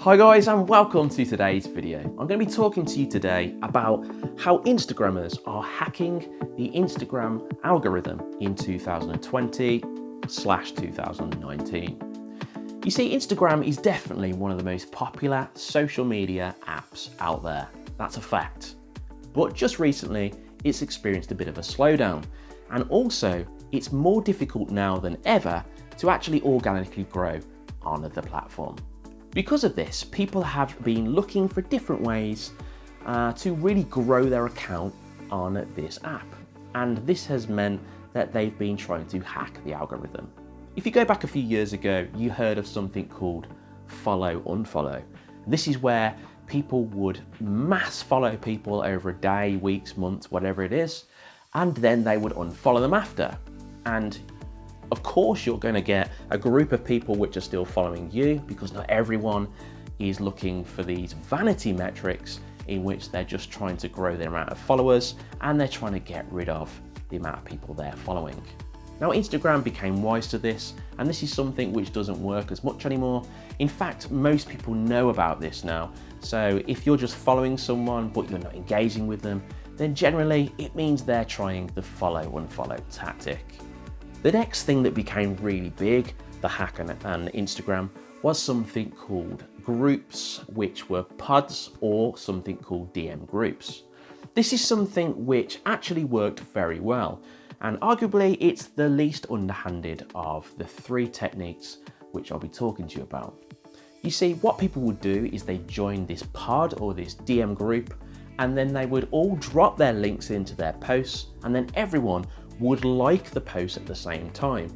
Hi guys and welcome to today's video. I'm going to be talking to you today about how Instagrammers are hacking the Instagram algorithm in 2020 slash 2019. You see, Instagram is definitely one of the most popular social media apps out there. That's a fact. But just recently, it's experienced a bit of a slowdown. And also, it's more difficult now than ever to actually organically grow on the platform. Because of this, people have been looking for different ways uh, to really grow their account on this app. And this has meant that they've been trying to hack the algorithm. If you go back a few years ago, you heard of something called follow unfollow. This is where people would mass follow people over a day, weeks, months, whatever it is, and then they would unfollow them after. And of course, you're going to get a group of people which are still following you because not everyone is looking for these vanity metrics in which they're just trying to grow the amount of followers and they're trying to get rid of the amount of people they're following. Now Instagram became wise to this and this is something which doesn't work as much anymore. In fact, most people know about this now. So if you're just following someone but you're not engaging with them, then generally it means they're trying the follow unfollow tactic. The next thing that became really big, the hack and, Instagram, was something called groups, which were pods or something called DM groups. This is something which actually worked very well, and arguably it's the least underhanded of the three techniques which I'll be talking to you about. You see, what people would do is they join this pod or this DM group, and then they would all drop their links into their posts, and then everyone would like the post at the same time.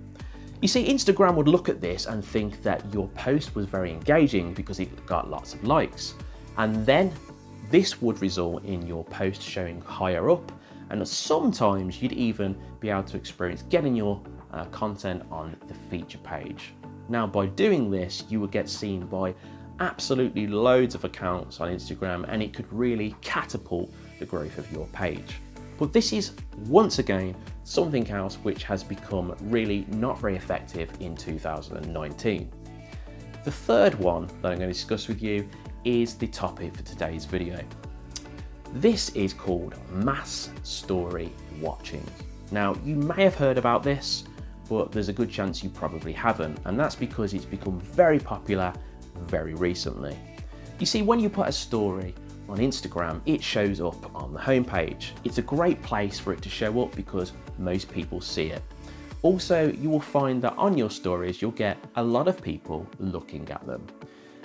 You see, Instagram would look at this and think that your post was very engaging because it got lots of likes. And then this would result in your post showing higher up and sometimes you'd even be able to experience getting your uh, content on the feature page. Now by doing this, you would get seen by absolutely loads of accounts on Instagram and it could really catapult the growth of your page. But this is once again something else which has become really not very effective in 2019. The third one that I'm going to discuss with you is the topic for today's video. This is called mass story watching. Now you may have heard about this, but there's a good chance you probably haven't, and that's because it's become very popular very recently. You see, when you put a story on Instagram, it shows up on the homepage. It's a great place for it to show up because most people see it. Also, you will find that on your stories, you'll get a lot of people looking at them.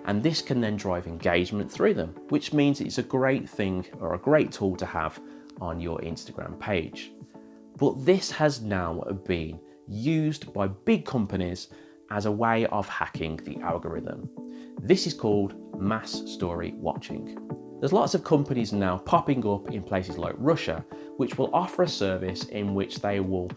And this can then drive engagement through them, which means it's a great thing or a great tool to have on your Instagram page. But this has now been used by big companies as a way of hacking the algorithm. This is called mass story watching. There's lots of companies now popping up in places like Russia, which will offer a service in which they will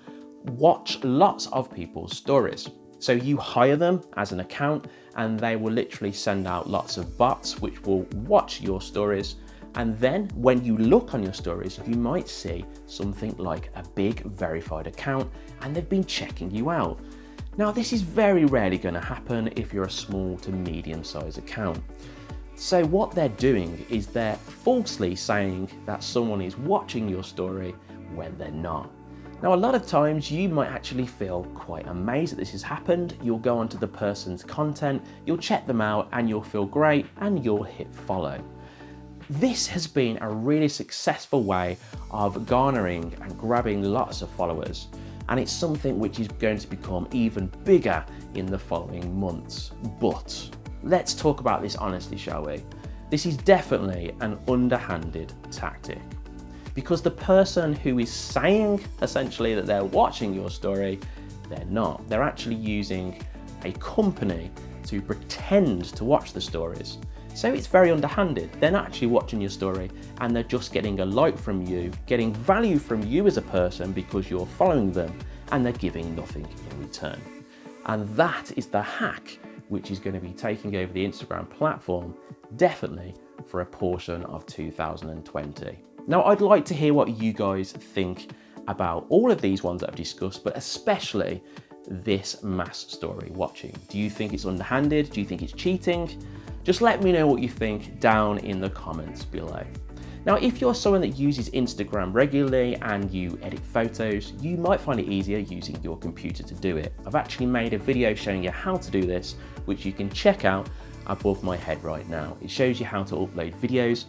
watch lots of people's stories. So you hire them as an account and they will literally send out lots of bots which will watch your stories. And then when you look on your stories, you might see something like a big verified account and they've been checking you out. Now this is very rarely going to happen if you're a small to medium sized account. So what they're doing is they're falsely saying that someone is watching your story when they're not. Now, a lot of times you might actually feel quite amazed that this has happened. You'll go onto the person's content, you'll check them out and you'll feel great and you'll hit follow. This has been a really successful way of garnering and grabbing lots of followers. And it's something which is going to become even bigger in the following months. But Let's talk about this honestly, shall we? This is definitely an underhanded tactic because the person who is saying essentially that they're watching your story, they're not. They're actually using a company to pretend to watch the stories. So it's very underhanded. They're not actually watching your story and they're just getting a like from you, getting value from you as a person because you're following them and they're giving nothing in return. And that is the hack which is going to be taking over the Instagram platform, definitely for a portion of 2020. Now, I'd like to hear what you guys think about all of these ones that I've discussed, but especially this mass story watching? Do you think it's underhanded? Do you think it's cheating? Just let me know what you think down in the comments below. Now, if you're someone that uses Instagram regularly and you edit photos, you might find it easier using your computer to do it. I've actually made a video showing you how to do this, which you can check out above my head right now. It shows you how to upload videos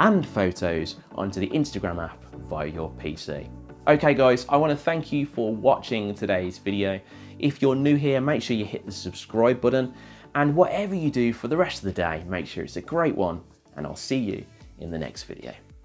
and photos onto the Instagram app via your PC. Okay guys, I want to thank you for watching today's video. If you're new here, make sure you hit the subscribe button and whatever you do for the rest of the day, make sure it's a great one and I'll see you in the next video.